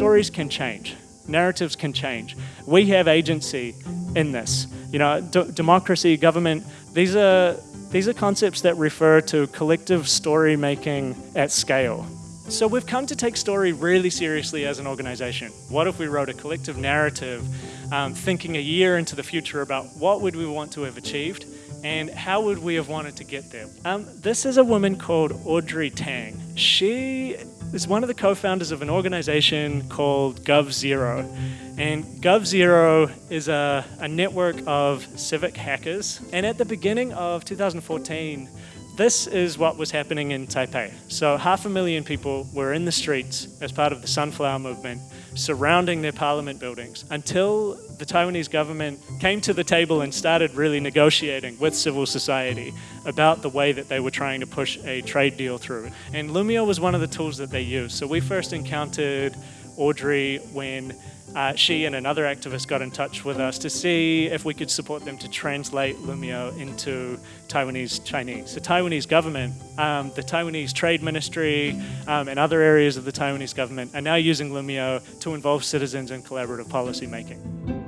stories can change, narratives can change. We have agency in this. You know, democracy, government, these are, these are concepts that refer to collective story making at scale. So we've come to take story really seriously as an organization. What if we wrote a collective narrative um, thinking a year into the future about what would we want to have achieved and how would we have wanted to get there? Um, this is a woman called Audrey Tang. She is one of the co-founders of an organization called g0v. And g0v is a, a network of civic hackers. And at the beginning of 2014, this is what was happening in Taipei. So half a million people were in the streets as part of the Sunflower Movement, surrounding their parliament buildings, until the Taiwanese government came to the table and started really negotiating with civil society about the way that they were trying to push a trade deal through. And Loomio was one of the tools that they used. So we first encountered Audrey when uh, she and another activist got in touch with us to see if we could support them to translate Loomio into Taiwanese Chinese. The Taiwanese government, um, the Taiwanese Trade Ministry, um, and other areas of the Taiwanese government are now using Loomio to involve citizens in collaborative policy making.